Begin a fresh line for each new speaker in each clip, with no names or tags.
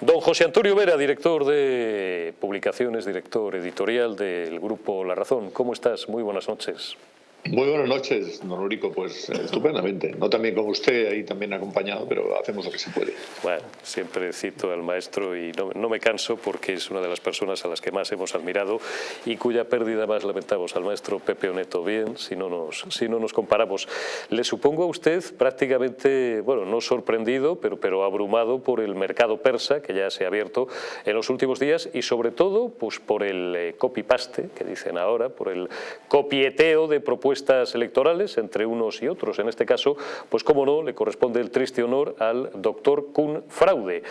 Don José Antonio Vera, director de publicaciones, director editorial del grupo La Razón. ¿Cómo estás? Muy buenas noches.
Muy buenas noches, don. Pues eh, estupendamente. No también con usted, ahí también acompañado, pero hacemos lo que se puede.
Bueno, siempre cito al maestro y no, me canso porque es una de las personas a las que más hemos admirado y cuya pérdida más lamentamos al maestro Pepe Oneto. Bien, si no nos, si no nos comparamos. Le supongo a usted prácticamente, bueno, no sorprendido, pero, pero abrumado por el mercado persa que ya se ha abierto en los últimos días y sobre todo pues, por el eh, copy-paste que dicen ahora, por el copieteo de propuestas electorales entre unos y otros. En este caso, pues como no, le corresponde el triste honor al doctor Kuhn Fraude.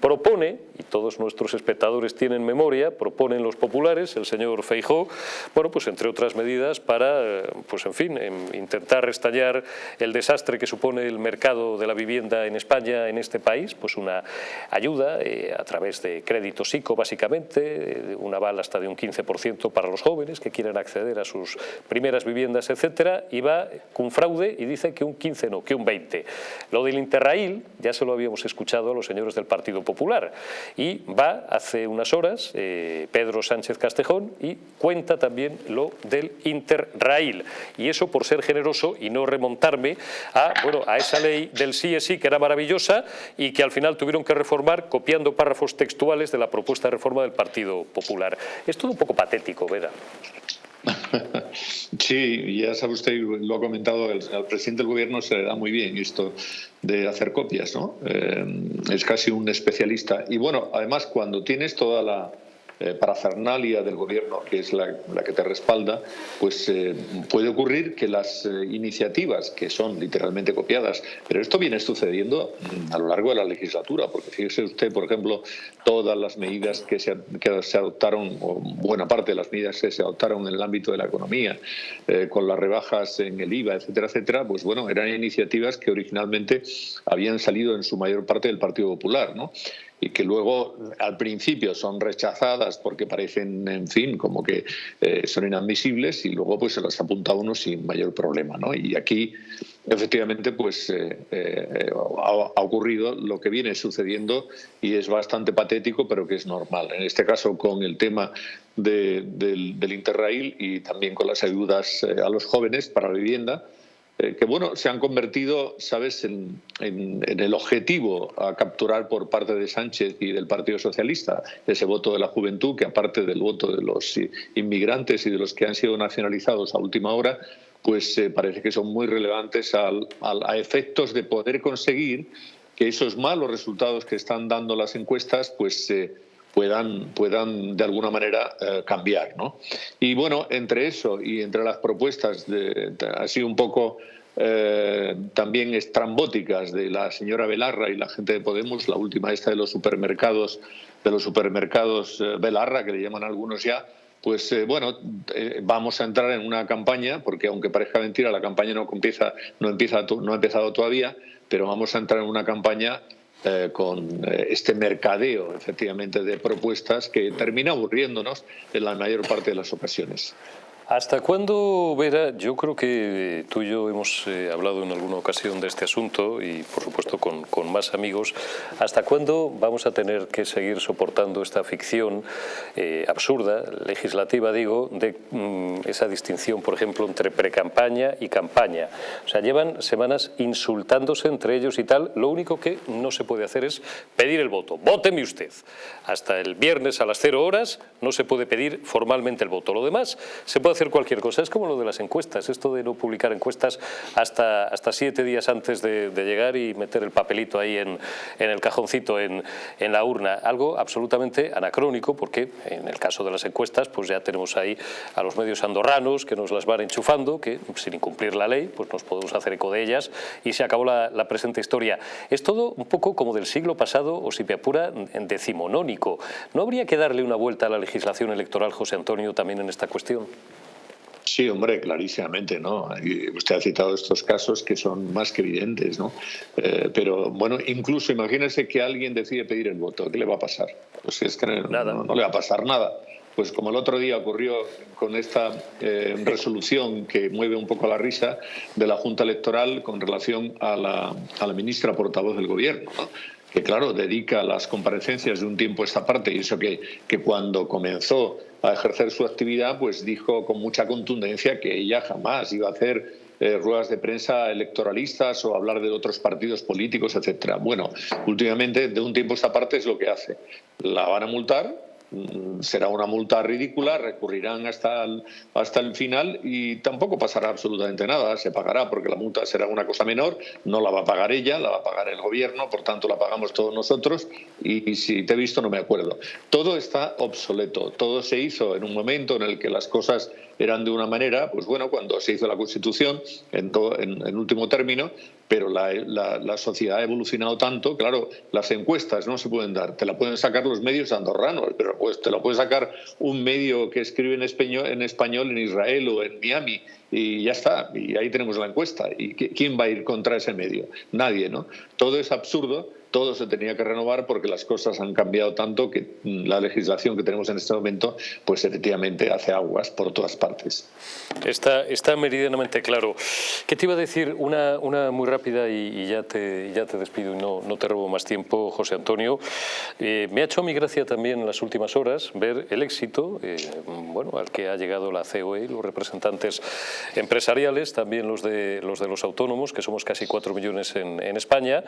Propone, y todos nuestros espectadores tienen memoria, proponen los populares, el señor Feijó, bueno, pues entre otras medidas para, pues en fin, intentar restallar el desastre que supone el mercado de la vivienda en España, en este país, pues una ayuda eh, a través de crédito psico, básicamente, eh, un aval hasta de un 15% para los jóvenes que quieren acceder a sus primeras viviendas etcétera, y va con fraude y dice que un 15 no, que un 20. Lo del Interrail ya se lo habíamos escuchado a los señores del Partido Popular y va hace unas horas eh, Pedro Sánchez Castejón y cuenta también lo del Interrail y eso por ser generoso y no remontarme a, bueno, a esa ley del sí es sí que era maravillosa y que al final tuvieron que reformar copiando párrafos textuales de la propuesta de reforma del Partido Popular. Es todo un poco patético, ¿verdad?
Sí, ya sabe usted, lo ha comentado, al presidente del gobierno se le da muy bien esto de hacer copias, ¿no? Eh, es casi un especialista. Y bueno, además cuando tienes toda la eh, parafernalia del gobierno, que es la, que te respalda, pues eh, puede ocurrir que las eh, iniciativas, que son literalmente copiadas, pero esto viene sucediendo mm, a lo largo de la legislatura, porque fíjese usted, por ejemplo, todas las medidas que se, que se adoptaron, o buena parte de las medidas que se adoptaron en el ámbito de la economía, con las rebajas en el IVA, etcétera, etcétera, pues bueno, eran iniciativas que originalmente habían salido en su mayor parte del Partido Popular, ¿no? Y que luego al principio son rechazadas porque parecen, en fin, como que eh, son inadmisibles y luego pues se las apunta uno sin mayor problema. ¿no? Y aquí efectivamente pues eh, eh, ha, ocurrido lo que viene sucediendo y es bastante patético pero que es normal. En este caso con el tema del, del Interrail y también con las ayudas a los jóvenes para la vivienda, eh, que bueno, se han convertido, sabes, en, el objetivo a capturar por parte de Sánchez y del Partido Socialista, ese voto de la juventud, que aparte del voto de los inmigrantes y de los que han sido nacionalizados a última hora, pues eh, parece que son muy relevantes a efectos de poder conseguir que esos malos resultados que están dando las encuestas, pues eh, puedan, puedan de alguna manera eh, cambiar. ¿no? Y bueno, entre eso y entre las propuestas de, así un poco eh, también estrambóticas de la señora Belarra y la gente de Podemos, la última esta de los supermercados, de los supermercados eh, Belarra, que le llaman algunos ya, pues bueno, vamos a entrar en una campaña, porque aunque parezca mentira, la campaña no empieza, no empieza, no ha empezado todavía, pero vamos a entrar en una campaña eh, con eh, este mercadeo, efectivamente, de propuestas que termina aburriéndonos en la mayor parte de las ocasiones.
¿Hasta cuándo, Vera? Yo creo que tú y yo hemos eh, hablado en alguna ocasión de este asunto y, por supuesto, con, con, más amigos. ¿Hasta cuándo vamos a tener que seguir soportando esta ficción eh, absurda, legislativa, digo, de mm, esa distinción, por ejemplo, entre precampaña y campaña? O sea, llevan semanas insultándose entre ellos y tal. Lo único que no se puede hacer es pedir el voto. ¡Vóteme usted! Hasta el viernes a las cero horas no se puede pedir formalmente el voto. Lo demás se puede hacer cualquier cosa. Es como lo de las encuestas, esto de no publicar encuestas hasta, hasta siete días antes de, llegar y meter el papelito ahí en, en el cajoncito, en, en, la urna. Algo absolutamente anacrónico porque en el caso de las encuestas pues ya tenemos ahí a los medios andorranos que nos las van enchufando, que sin incumplir la ley pues nos podemos hacer eco de ellas y se acabó la, presente historia. Es todo un poco como del siglo pasado o si me apura decimonónico. ¿No habría que darle una vuelta a la legislación electoral, José Antonio, también en esta cuestión?
Sí, hombre, clarísimamente, ¿no? usted ha citado estos casos que son más que evidentes, ¿no? Eh, pero bueno, incluso imagínese que alguien decide pedir el voto, ¿qué le va a pasar? Pues es que nada. No, le va a pasar nada. Pues como el otro día ocurrió con esta eh, resolución que mueve un poco la risa de la Junta Electoral con relación a la, a la ministra portavoz del Gobierno, ¿no? Que claro, dedica las comparecencias de un tiempo a esta parte, y eso que, que cuando comenzó a ejercer su actividad, pues dijo con mucha contundencia que ella jamás iba a hacer eh, ruedas de prensa electoralistas o hablar de otros partidos políticos, etcétera. Bueno, últimamente, de un tiempo a esta parte es lo que hace. La van a multar, será una multa ridícula, recurrirán hasta el, hasta el final y tampoco pasará absolutamente nada. Se pagará porque la multa será una cosa menor, no la va a pagar ella, la va a pagar el gobierno, por tanto la pagamos todos nosotros y, si te he visto no me acuerdo. Todo está obsoleto, todo se hizo en un momento en el que las cosas eran de una manera, pues bueno, cuando se hizo la Constitución, en, en, último término, pero la, la, sociedad ha evolucionado tanto, claro, las encuestas no se pueden dar, te la pueden sacar los medios andorranos, pero pues te lo puede sacar un medio que escribe en español en Israel o en Miami y ya está, y ahí tenemos la encuesta. ¿Y quién va a ir contra ese medio? Nadie, ¿no? Todo es absurdo todo se tenía que renovar porque las cosas han cambiado tanto que la legislación que tenemos en este momento, pues efectivamente hace aguas por todas partes.
Está, está meridianamente claro. ¿Qué te iba a decir? Una, una muy rápida y, ya, te, ya te despido y no, no te robo más tiempo, José Antonio. Eh, me ha hecho mi gracia también en las últimas horas ver el éxito eh, bueno, al que ha llegado la COE, los representantes empresariales, también los de los, de los autónomos, que somos casi cuatro millones en, en España,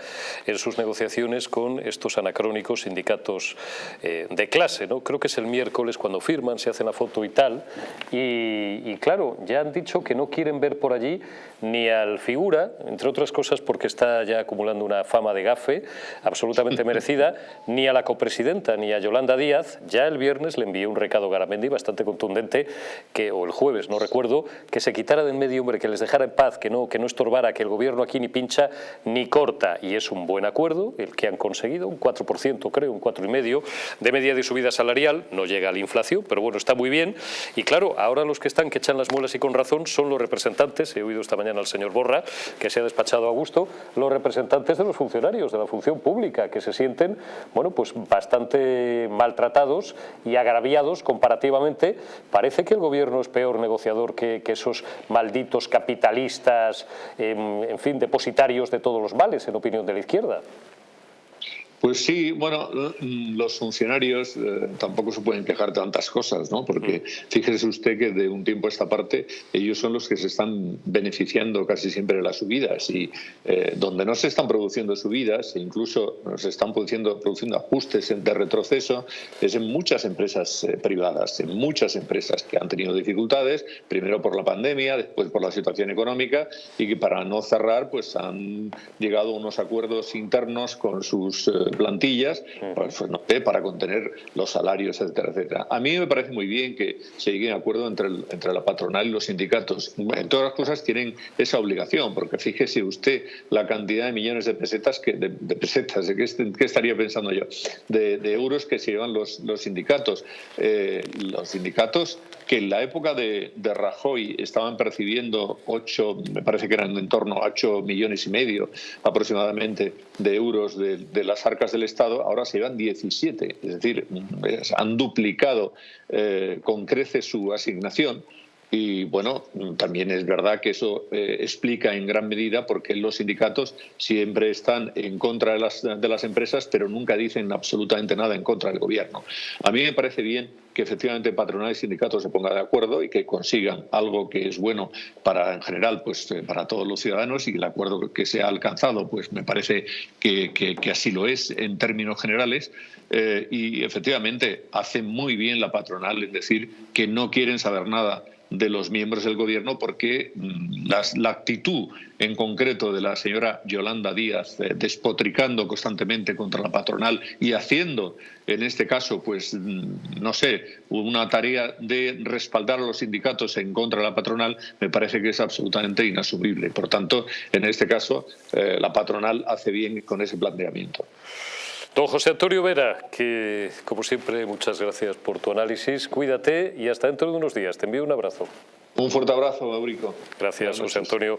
en sus negociaciones con estos anacrónicos sindicatos eh, de clase. ¿no? Creo que es el miércoles cuando firman, se hacen la foto y tal. Y, claro, ya han dicho que no quieren ver por allí ni al figura, entre otras cosas porque está ya acumulando una fama de gafe absolutamente merecida, ni a la copresidenta, ni a Yolanda Díaz. Ya el viernes le envié un recado a Garamendi bastante contundente, que, o el jueves, no recuerdo, que se quitara de en medio, hombre, que les dejara en paz, que no, que no estorbara, que el gobierno aquí ni pincha ni corta. Y es un buen acuerdo, el que han conseguido, un 4% creo, un 4,5% de media de subida salarial, no llega a la inflación, pero bueno, está muy bien. Y claro, ahora los que están que echan las muelas y con razón son los representantes, he oído esta mañana al señor Borra, que se ha despachado a gusto, los representantes de los funcionarios, de la función pública, que se sienten, bueno, pues bastante maltratados y agraviados comparativamente. Parece que el gobierno es peor negociador que, esos malditos capitalistas, em, en fin, depositarios de todos los males, en opinión de la izquierda.
Pues sí, bueno, mm, los funcionarios eh, tampoco se pueden quejar tantas cosas, ¿no? Porque mm. fíjese usted que de un tiempo a esta parte ellos son los que se están beneficiando casi siempre de las subidas y eh, donde no se están produciendo subidas e incluso se están produciendo, produciendo ajustes de retroceso es en muchas empresas eh, privadas, en muchas empresas que han tenido dificultades, primero por la pandemia, después por la situación económica y que para no cerrar pues han llegado a unos acuerdos internos con sus plantillas pues, pues, no para contener los salarios, etcétera, etcétera. A mí me parece muy bien que se llegue a acuerdo entre, entre la patronal y los sindicatos. En todas las cosas tienen esa obligación, porque fíjese usted la cantidad de millones de pesetas, que, de, pesetas, ¿de qué, estaría pensando yo? De, euros que se llevan los, los sindicatos. Eh, los sindicatos que en la época de, de, Rajoy estaban percibiendo 8, me parece que eran en torno a 8 millones y medio aproximadamente de euros de, de las arcas del Estado, ahora se llevan 17, es decir, han duplicado eh, con creces su asignación. Y bueno, también es verdad que eso eh, explica en gran medida por qué los sindicatos siempre están en contra de las, de las empresas, pero nunca dicen absolutamente nada en contra del gobierno. A mí me parece bien que efectivamente patronal y sindicatos se pongan de acuerdo y que consigan algo que es bueno para en general pues eh, para todos los ciudadanos y el acuerdo que se ha alcanzado pues me parece que, que, así lo es en términos generales eh, y efectivamente hace muy bien la patronal en decir que no quieren saber nada de los miembros del gobierno porque mm, la actitud en concreto de la señora Yolanda Díaz eh, despotricando constantemente contra la patronal y haciendo en este caso pues mm, no sé una tarea de respaldar a los sindicatos en contra de la patronal me parece que es absolutamente inasumible. Por tanto en este caso eh, la patronal hace bien con ese planteamiento
Don José Antonio Vera, que como siempre, muchas gracias por tu análisis. Cuídate y hasta dentro de unos días. Te envío un abrazo.
Un fuerte abrazo, Eurico.
Gracias, José Antonio.